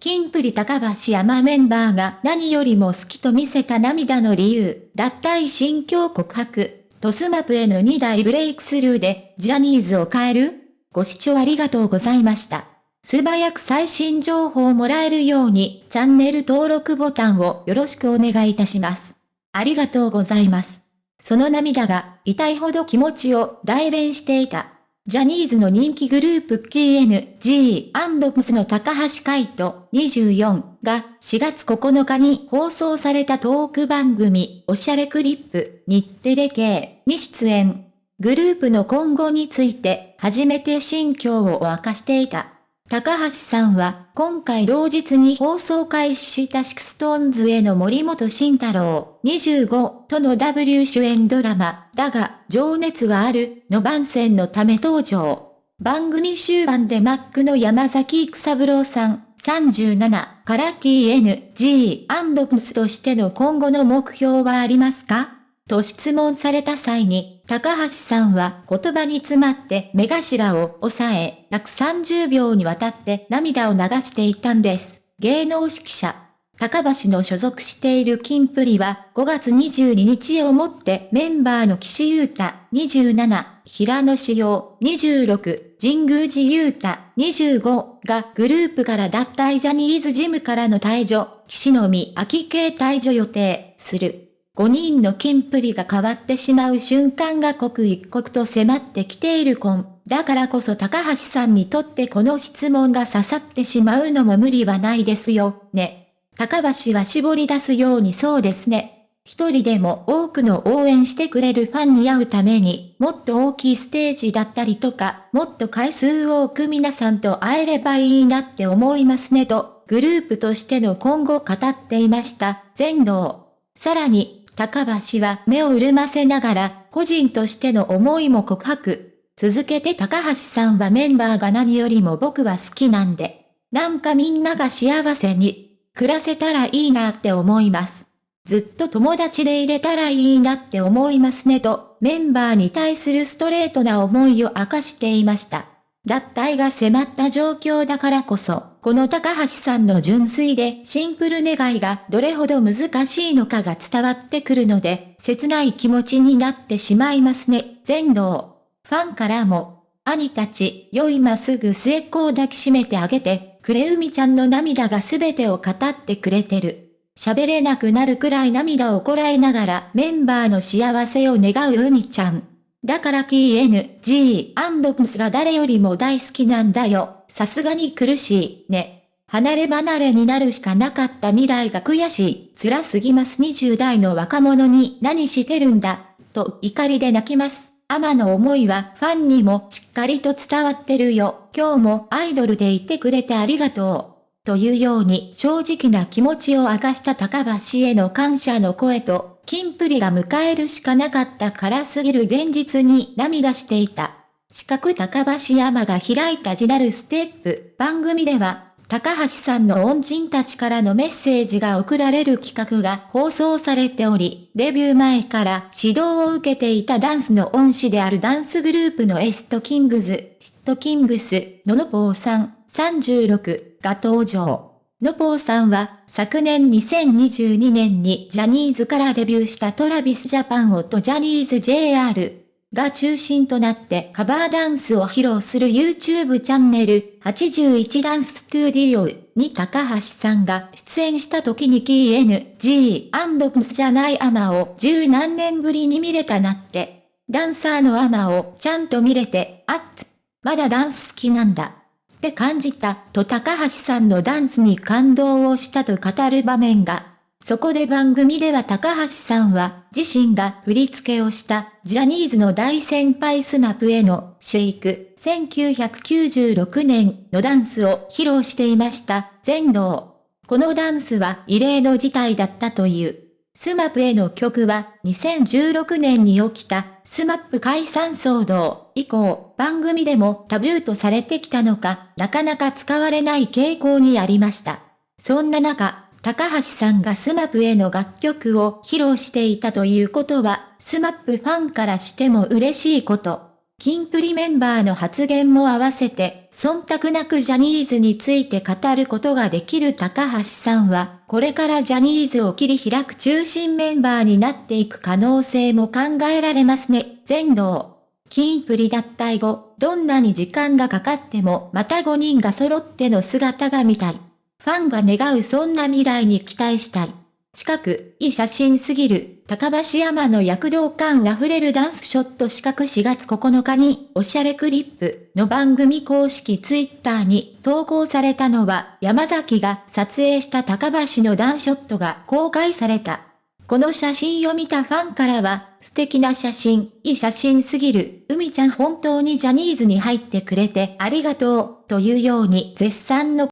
キンプリ高橋山メンバーが何よりも好きと見せた涙の理由、脱退心境告白、トスマプへの2大ブレイクスルーで、ジャニーズを変える？ご視聴ありがとうございました。素早く最新情報をもらえるように、チャンネル登録ボタンをよろしくお願いいたします。ありがとうございます。その涙が痛いほど気持ちを代弁していた。ジャニーズの人気グループ KNG&PS の高橋海人24が4月9日に放送されたトーク番組おしゃれクリップ日テレ系に出演。グループの今後について初めて心境を明かしていた。高橋さんは、今回同日に放送開始した SixTONES への森本慎太郎25との W 主演ドラマ、だが、情熱はある、の番宣のため登場。番組終盤でマックの山崎育三郎さん、37からキー NG&PS としての今後の目標はありますか？と質問された際に、高橋さんは言葉に詰まって目頭を押さえ、約30秒にわたって涙を流していたんです。芸能指揮者。高橋の所属しているキンプリは5月22日をもってメンバーの岸優太27、平野志陽26、神宮寺優太25がグループから脱退ジャニーズジムからの退場、岸のみ秋系退場予定する。5人のキンプリが変わってしまう瞬間が刻一刻と迫ってきている婚。だからこそ高橋さんにとってこの質問が刺さってしまうのも無理はないですよ、ね。高橋は絞り出すようにそうですね。一人でも多くの応援してくれるファンに会うために、もっと大きいステージだったりとか、もっと回数多く皆さんと会えればいいなって思いますねと、グループとしての今後語っていました。全能。さらに、高橋は目を潤ませながら、個人としての思いも告白。続けて高橋さんはメンバーが何よりも僕は好きなんで、なんかみんなが幸せに、暮らせたらいいなって思います。ずっと友達でいれたらいいなって思いますねと、メンバーに対するストレートな思いを明かしていました。脱退が迫った状況だからこそ、この高橋さんの純粋でシンプル願いがどれほど難しいのかが伝わってくるので、切ない気持ちになってしまいますね。全能。ファンからも、兄たち、よいますぐ末っ子を抱きしめてあげて、クレウミちゃんの涙が全てを語ってくれてる。喋れなくなるくらい涙をこらえながらメンバーの幸せを願う海ちゃん。だから KNG&PS が誰よりも大好きなんだよ。さすがに苦しい、ね。離れ離れになるしかなかった未来が悔しい。辛すぎます20代の若者に何してるんだ。と怒りで泣きます。アマの思いはファンにもしっかりと伝わってるよ。今日もアイドルでいてくれてありがとう。というように正直な気持ちを明かした高橋への感謝の声とキンプリが迎えるしかなかったからすぎる現実に涙していた。四角高橋山が開いたジナルステップ番組では、高橋さんの恩人たちからのメッセージが送られる企画が放送されており、デビュー前から指導を受けていたダンスの恩師であるダンスグループのエストキングズ、ヒットキングス、ノノポーさん36が登場。のぽーさんは、昨年2022年にジャニーズからデビューしたトラビスジャパンをとジャニーズ JR が中心となってカバーダンスを披露する YouTube チャンネル81ダンススタディオに高橋さんが出演した時に KNG&PS じゃないアマを十何年ぶりに見れたなって。ダンサーの海人をちゃんと見れて、あっつ、まだダンス好きなんだ。って感じたと高橋さんのダンスに感動をしたと語る場面が。そこで番組では高橋さんは自身が振り付けをしたジャニーズの大先輩 SMAP への SHAKE 1996年のダンスを披露していました。全能。このダンスは異例の事態だったという。SMAP への曲は2016年に起きた SMAP 解散騒動以降番組でもタブーとされてきたのかなかなか使われない傾向にありました。そんな中、高橋さんが SMAP への楽曲を披露していたということは、 SMAP ファンからしても嬉しいこと。キンプリメンバーの発言も合わせて、忖度なくジャニーズについて語ることができる高橋さんは、これからジャニーズを切り開く中心メンバーになっていく可能性も考えられますね。全能。キンプリ脱退後、どんなに時間がかかってもまた5人が揃っての姿が見たい。ファンが願うそんな未来に期待したい。近く、いい写真すぎる、高橋山の躍動感あふれるダンスショット四角4月9日に、おしゃれクリップの番組公式ツイッターに投稿されたのは、山崎が撮影した高橋のダンショットが公開された。この写真を見たファンからは、素敵な写真、いい写真すぎる、海ちゃん本当にジャニーズに入ってくれてありがとう、というように絶賛の